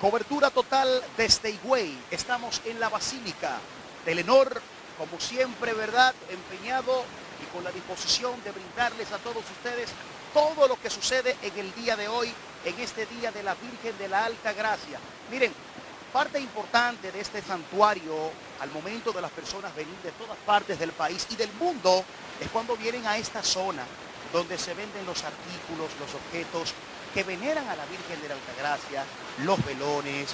Cobertura total desde Higüey. Estamos en la Basílica. Telenor, como siempre, ¿verdad? Empeñado y con la disposición de brindarles a todos ustedes todo lo que sucede en el día de hoy, en este día de la Virgen de la Alta Gracia. Miren, parte importante de este santuario al momento de las personas venir de todas partes del país y del mundo es cuando vienen a esta zona donde se venden los artículos, los objetos que veneran a la Virgen de la Altagracia, los velones,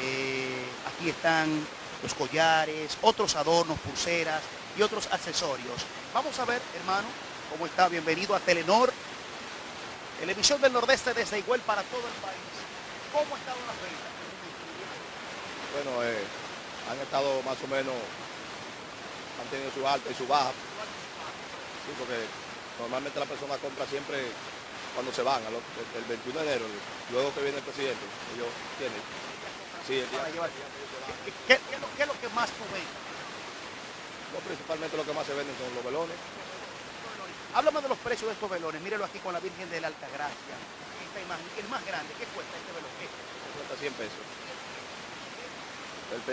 eh, aquí están los collares, otros adornos, pulseras y otros accesorios. Vamos a ver, hermano, cómo está. Bienvenido a Telenor, televisión del Nordeste desde Igual para todo el país. ¿Cómo ha estado ventas? Bueno, eh, han estado más o menos, han tenido su alta y su baja. Sí, porque normalmente la persona compra siempre cuando se van, el 21 de enero, luego que viene el presidente, ellos tienen. Sí, el día, ¿Qué, es lo, que más venden? principalmente lo que más se venden son los velones. Háblame de los precios de estos velones, mírelo aquí con la Virgen de la Alta Gracia. el más grande, ¿qué cuesta este velón? Cuesta 100 pesos.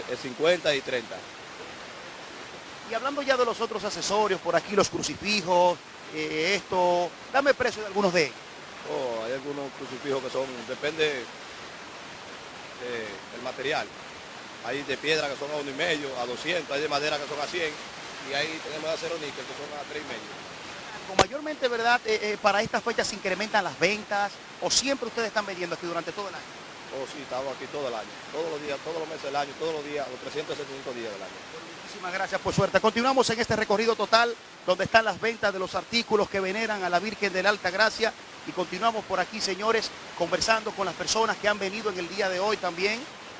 El, 50 y 30. Y hablando ya de los otros accesorios, por aquí los crucifijos, eh, esto, dame precio de algunos de ellos. Hay algunos crucifijos que son, depende del material. Hay de piedra que son a uno y medio, a 200, hay de madera que son a 100 y ahí tenemos de acero níquel que son a tres y medio. Con mayormente, ¿verdad? Eh, eh, para estas fechas se incrementan las ventas o siempre ustedes están vendiendo aquí durante todo el año. Oh, sí, estamos aquí todo el año, todos los días, todos los meses del año, todos los días, los 365 días del año. muchísimas gracias por suerte. Continuamos en este recorrido total donde están las ventas de los artículos que veneran a la Virgen de la Alta Gracia y continuamos por aquí, señores, conversando con las personas que han venido en el día de hoy también,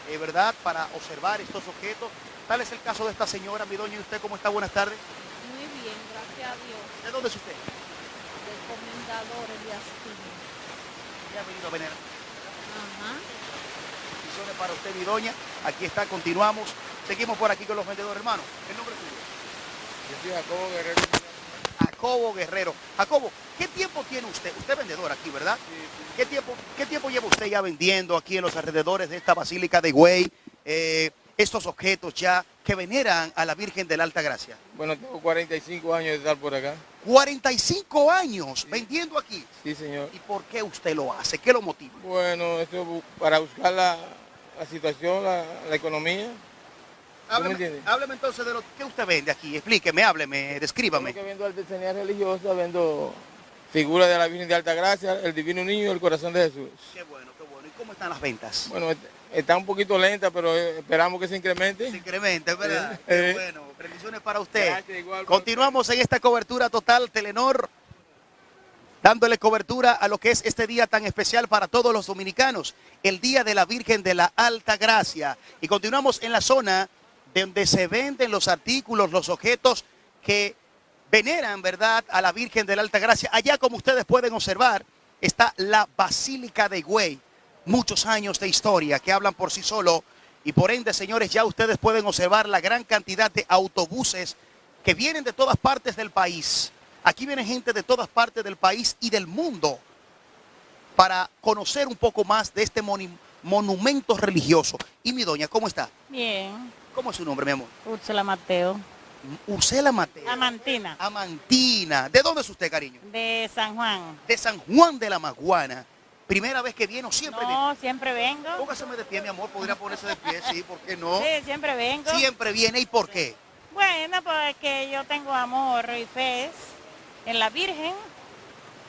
eh, ¿verdad?, para observar estos objetos. Tal es el caso de esta señora, mi doña, ¿y usted cómo está? Buenas tardes. Muy bien, gracias a Dios. ¿De dónde es usted? Del Comendador Elías ¿Ya ha venido a venerar? Ajá para usted, mi doña. Aquí está, continuamos. Seguimos por aquí con los vendedores, hermano. ¿El nombre suyo? Yo soy Jacobo Guerrero. Jacobo Guerrero. Jacobo, ¿qué tiempo tiene usted? Usted es vendedor aquí, ¿verdad? ¿Qué, tiempo, ¿Qué tiempo lleva usted ya vendiendo aquí en los alrededores de esta Basílica de Güey? Eh, estos objetos ya que veneran a la Virgen de la Alta Gracia. Bueno, tengo 45 años de estar por acá. 45 años vendiendo aquí. Sí, señor. ¿Y por qué usted lo hace? ¿Qué lo motiva? Bueno, esto para buscar la, la situación, la, economía. Hábleme, hábleme, entonces de lo que usted vende aquí, explíqueme, hábleme, descríbame. Yo vendo artesanía religiosa, vendo figuras de la Virgen de Alta Gracia, el Divino Niño y el Corazón de Jesús. Qué bueno, qué bueno. ¿Y cómo están las ventas? Bueno, está un poquito lenta, pero esperamos que se incremente. Se incremente, ¿verdad? Qué bueno. Bendiciones para usted. Continuamos en esta cobertura total Telenor dándole cobertura a lo que es este día tan especial para todos los dominicanos, el Día de la Virgen de la Alta Gracia. Y continuamos en la zona donde se venden los artículos, los objetos que veneran, ¿verdad?, a la Virgen de la Alta Gracia. Allá, como ustedes pueden observar, está la Basílica de Güey. Muchos años de historia que hablan por sí solo. Y por ende, señores, ya ustedes pueden observar la gran cantidad de autobuses que vienen de todas partes del país Aquí viene gente de todas partes del país y del mundo para conocer un poco más de este monumento religioso. Y mi doña, ¿cómo está? Bien. ¿Cómo es su nombre, mi amor? Úrsula Mateo. Úrsula Mateo. Amantina. Amantina. ¿De dónde es usted, cariño? De San Juan. De San Juan de la Maguana. ¿Primera vez que viene o siempre viene? No, siempre vengo. Póngaseme de pie, mi amor. Podría ponerse de pie, sí, ¿por qué no? Sí, siempre vengo. Siempre viene. ¿Y por qué? Bueno, porque yo tengo amor y fe en la Virgen,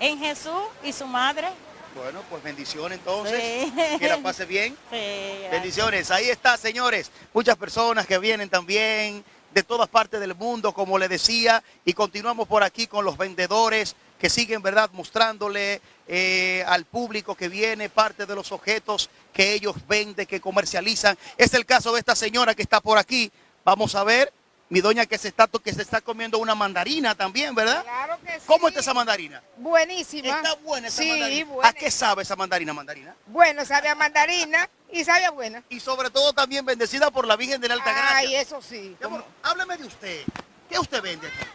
en Jesús y su madre. Bueno, pues bendiciones entonces. Que la pase bien. Sí, bendiciones. Ahí está, señores. Muchas personas que vienen también de todas partes del mundo, como le decía. Y continuamos por aquí con los vendedores que siguen, ¿verdad?, mostrándole eh, al público que viene parte de los objetos que ellos venden, que comercializan. Es el caso de esta señora que está por aquí. Vamos a ver. Mi doña que se está que se está comiendo una mandarina también, ¿verdad? Claro que sí. ¿Cómo está esa mandarina? Buenísima. Está buena esa sí, mandarina. Buena. ¿A qué sabe esa mandarina, mandarina? Bueno, sabe a mandarina y sabe a buena. Y sobre todo también bendecida por la Virgen de la Alta Gracia. Ay, eso sí. hábleme de usted. ¿Qué usted vende aquí?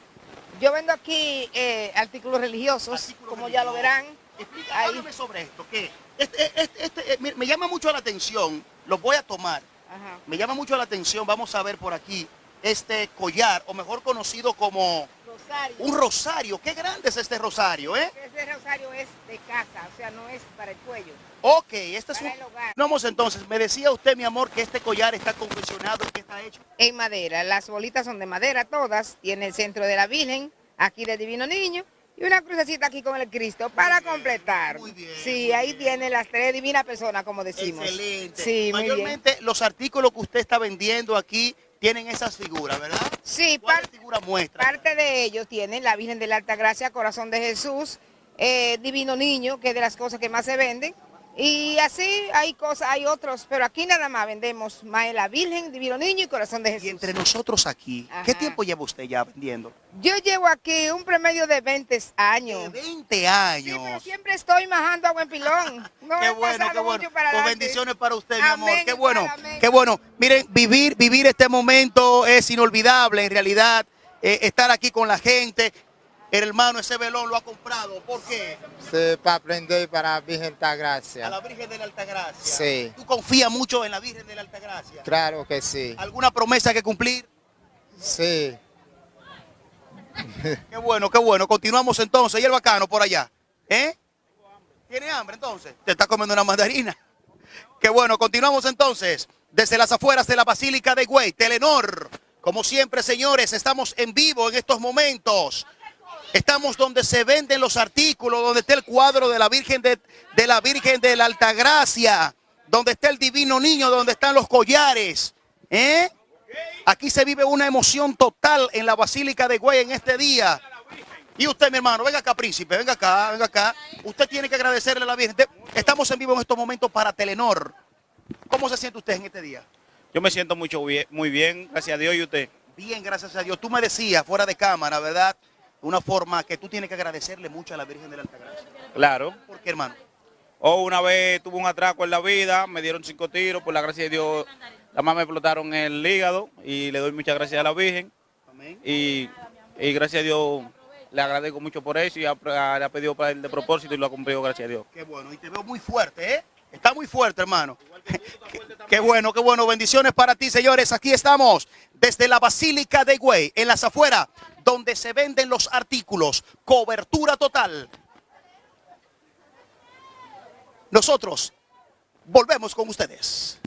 Yo vendo aquí eh, artículos religiosos, como ya lo verán. Explícame sobre esto, que este, este, este, eh, me llama mucho la atención Los voy a tomar. Ajá. Me llama mucho la atención, vamos a ver por aquí, este collar, o mejor conocido como Rosario. un rosario. Qué grande es este rosario, ¿eh? Ese rosario es de casa, o sea, no es para el cuello. Ok, este es un... El hogar. Vamos entonces, me decía usted, mi amor, que este collar está confeccionado, que está hecho. En madera, las bolitas son de madera todas, tiene el centro de la Virgen, aquí del Divino Niño, y una crucecita aquí con el Cristo para completar. muy bien, Sí, muy ahí bien. tiene las tres divinas personas, como decimos. Excelente. Sí, muy bien. Mayormente los artículos que usted está vendiendo aquí tienen esas figuras, ¿verdad? Sí, parte de ellos tienen la Virgen de la Alta Gracia, Corazón de Jesús, eh, Divino Niño, que es de las cosas que más se venden. Y así hay cosas, hay otros, pero aquí nada más vendemos más de la Virgen, Divino Niño y Corazón de Jesús. Y entre nosotros aquí, ¿qué tiempo lleva usted ya vendiendo? Yo llevo aquí un promedio de 20 años. De 20 Sí, años. pero siempre estoy majando a buen pilón. No Qué bueno, qué bueno. mucho para adelante. bendiciones para usted, mi amor. Qué bueno, amén. qué bueno. Miren, vivir, vivir este momento es inolvidable, en realidad. eh, estar aquí con la gente. El hermano ese velón lo ha comprado. ¿Por qué? Sí, para aprender para la Virgen de A Gracia. la Virgen de la Altagracia. Sí. ¿Tú confías mucho en la Virgen de la Altagracia? Claro que sí. ¿Alguna promesa que cumplir? Sí. Qué bueno, qué bueno. Continuamos entonces. Y el bacano por allá. ¿Eh? ¿Tiene hambre entonces? Te está comiendo una mandarina. Qué bueno, continuamos entonces. Desde las afueras de la Basílica de Güey, Telenor. Como siempre, señores, estamos en vivo en estos momentos. Estamos donde se venden los artículos, donde está el cuadro de la Virgen de, de la Virgen de la Altagracia, donde está el Divino Niño, donde están los collares. ¿Eh? Aquí se vive una emoción total en la Basílica de Güey en este día. Y usted, mi hermano, venga acá, príncipe, venga acá, venga acá. Usted tiene que agradecerle a la Virgen. Estamos en vivo en estos momentos para Telenor. ¿Cómo se siente usted en este día? Yo me siento mucho bien, muy bien, gracias a Dios y usted. Bien, gracias a Dios. Tú me decías, fuera de cámara, ¿verdad? Una forma que tú tienes que agradecerle mucho a la Virgen de la Altagracia. Claro. ¿Por qué, hermano? O una vez tuve un atraco en la vida, me dieron cinco tiros, por la gracia de Dios, la más me explotaron el hígado y le doy muchas gracias a la Virgen Amén. y, y gracias a Dios le agradezco mucho por eso y ha, le ha pedido para el de propósito y lo ha cumplido, gracias a Dios. Qué bueno. Y te veo muy fuerte, ¿eh? Está muy fuerte, hermano. Qué bueno, qué bueno. Bendiciones para ti, señores. Aquí estamos desde la Basílica de Güey, en las afueras, donde se venden los artículos. Cobertura total. Nosotros volvemos con ustedes.